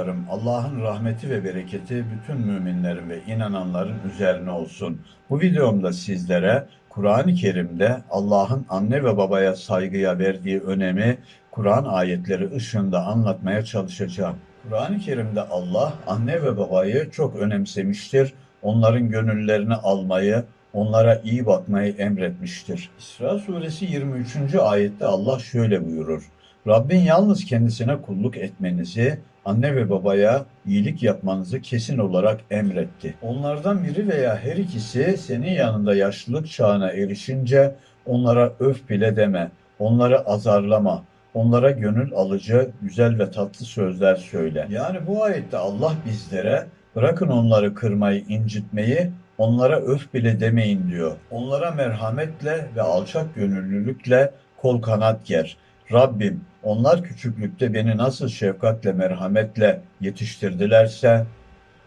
dostlarım, Allah'ın rahmeti ve bereketi bütün müminlerin ve inananların üzerine olsun. Bu videomda sizlere Kur'an-ı Kerim'de Allah'ın anne ve babaya saygıya verdiği önemi Kur'an ayetleri ışığında anlatmaya çalışacağım. Kur'an-ı Kerim'de Allah anne ve babayı çok önemsemiştir. Onların gönüllerini almayı, onlara iyi bakmayı emretmiştir. İsra suresi 23. ayette Allah şöyle buyurur. Rabbin yalnız kendisine kulluk etmenizi, anne ve babaya iyilik yapmanızı kesin olarak emretti. Onlardan biri veya her ikisi senin yanında yaşlılık çağına erişince onlara öf bile deme, onları azarlama, onlara gönül alıcı, güzel ve tatlı sözler söyle. Yani bu ayette Allah bizlere bırakın onları kırmayı, incitmeyi, onlara öf bile demeyin diyor. Onlara merhametle ve alçak gönüllülükle kol kanat ger. Rabbim onlar küçüklükte beni nasıl şefkatle merhametle yetiştirdilerse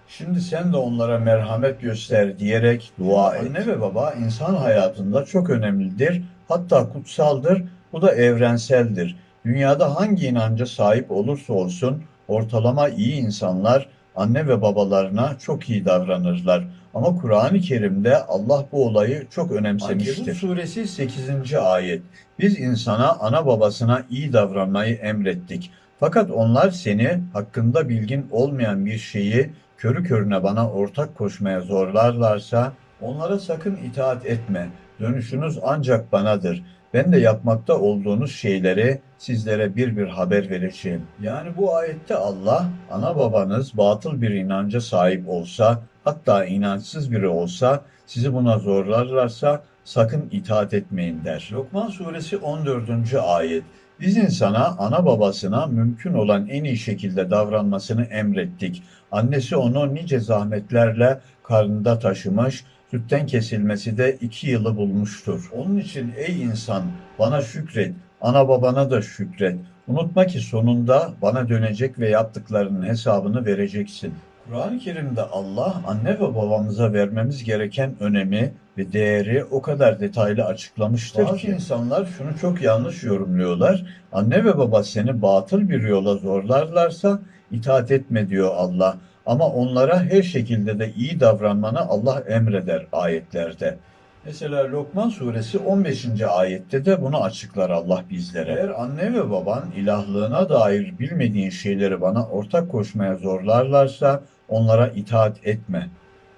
şimdi sen de onlara merhamet göster diyerek dua et. Anne ve baba insan hayatında çok önemlidir. Hatta kutsaldır. Bu da evrenseldir. Dünyada hangi inanca sahip olursa olsun ortalama iyi insanlar anne ve babalarına çok iyi davranırlar. Ama Kur'an-ı Kerim'de Allah bu olayı çok önemsemiştir. Ankebut suresi 8. ayet. Biz insana ana babasına iyi davranmayı emrettik. Fakat onlar seni hakkında bilgin olmayan bir şeyi körü körüne bana ortak koşmaya zorlarlarsa onlara sakın itaat etme. Dönüşünüz ancak banadır. Ben de yapmakta olduğunuz şeyleri sizlere bir bir haber vereceğim. Yani bu ayette Allah, ana babanız batıl bir inanca sahip olsa, hatta inançsız biri olsa, sizi buna zorlarlarsa sakın itaat etmeyin der. Lokman suresi 14. ayet. Biz insana, ana babasına mümkün olan en iyi şekilde davranmasını emrettik. Annesi onu nice zahmetlerle karnında taşımış, sütten kesilmesi de iki yılı bulmuştur. Onun için ey insan bana şükret, ana babana da şükret. Unutma ki sonunda bana dönecek ve yaptıklarının hesabını vereceksin. Kur'an-ı Kerim'de Allah anne ve babamıza vermemiz gereken önemi ve değeri o kadar detaylı açıklamıştır Bazı ki insanlar şunu çok yanlış yorumluyorlar. Anne ve baba seni batıl bir yola zorlarlarsa itaat etme diyor Allah. Ama onlara her şekilde de iyi davranmanı Allah emreder ayetlerde. Mesela Lokman suresi 15. ayette de bunu açıklar Allah bizlere. Eğer anne ve baban ilahlığına dair bilmediğin şeyleri bana ortak koşmaya zorlarlarsa onlara itaat etme.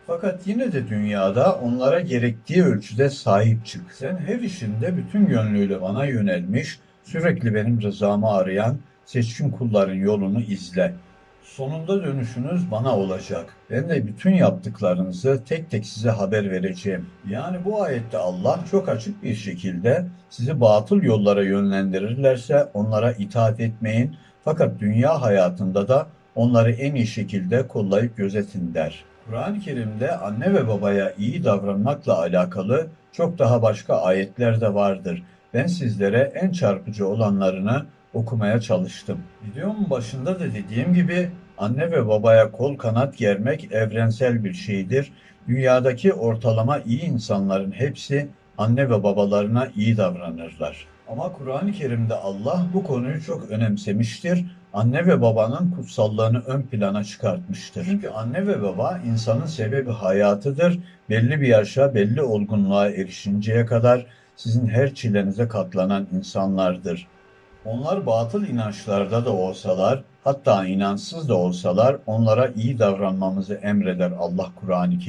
Fakat yine de dünyada onlara gerektiği ölçüde sahip çık. Sen her işinde bütün gönlüyle bana yönelmiş, sürekli benim rızamı arayan seçkin kulların yolunu izle. Sonunda dönüşünüz bana olacak. Ben de bütün yaptıklarınızı tek tek size haber vereceğim. Yani bu ayette Allah çok açık bir şekilde sizi batıl yollara yönlendirirlerse onlara itaat etmeyin. Fakat dünya hayatında da onları en iyi şekilde kollayıp gözetin der. Kur'an-ı Kerim'de anne ve babaya iyi davranmakla alakalı çok daha başka ayetler de vardır. Ben sizlere en çarpıcı olanlarını okumaya çalıştım. Videomun başında da dediğim gibi anne ve babaya kol kanat germek evrensel bir şeydir. Dünyadaki ortalama iyi insanların hepsi anne ve babalarına iyi davranırlar. Ama Kur'an-ı Kerim'de Allah bu konuyu çok önemsemiştir. Anne ve babanın kutsallığını ön plana çıkartmıştır. Çünkü anne ve baba insanın sebebi hayatıdır. Belli bir yaşa, belli olgunluğa erişinceye kadar sizin her çilenize katlanan insanlardır. Onlar batıl inançlarda da olsalar, hatta inançsız da olsalar onlara iyi davranmamızı emreder Allah Kur'an-ı Kerim.